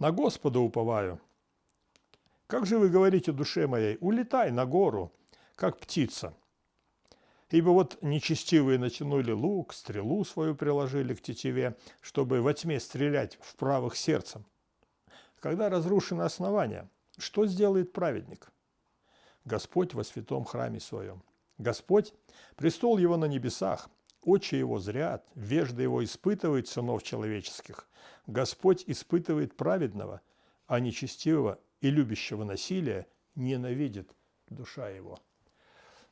На Господа уповаю. Как же вы говорите душе моей, улетай на гору, как птица. Ибо вот нечестивые натянули лук, стрелу свою приложили к тетиве, чтобы во тьме стрелять в правых сердцем. Когда разрушено основание, что сделает праведник? Господь во святом храме своем. Господь, престол его на небесах, очи его зрят, вежда его испытывает сынов человеческих. Господь испытывает праведного, а нечестивого и любящего насилия ненавидит душа его.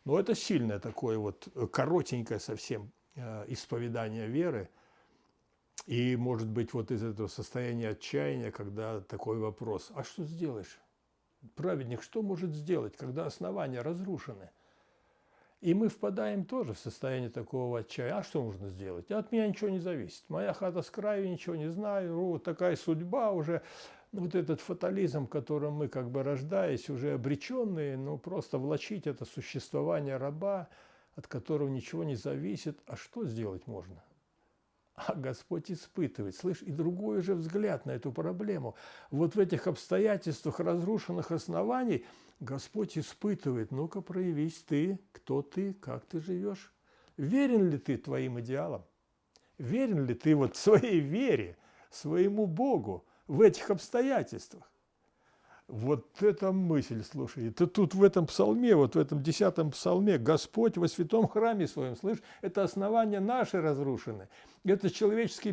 Но это сильное такое вот э, коротенькое совсем э, исповедание веры. И может быть вот из этого состояния отчаяния, когда такой вопрос, а что сделаешь? Праведник что может сделать, когда основания разрушены? И мы впадаем тоже в состояние такого отчаяния. А что можно сделать? От меня ничего не зависит. Моя хата с краю, ничего не знаю. Вот такая судьба уже вот этот фатализм, которым мы как бы рождаясь, уже обреченные, ну просто влачить это существование раба, от которого ничего не зависит, а что сделать можно? А Господь испытывает, слышь, и другой же взгляд на эту проблему. Вот в этих обстоятельствах разрушенных оснований Господь испытывает, ну-ка проявись ты, кто ты, как ты живешь. Верен ли ты твоим идеалам? Верен ли ты вот своей вере, своему Богу? в этих обстоятельствах. Вот эта мысль, слушай, это тут в этом псалме, вот в этом десятом псалме, Господь во святом храме своем, слышь, это основания наши разрушены, это человеческие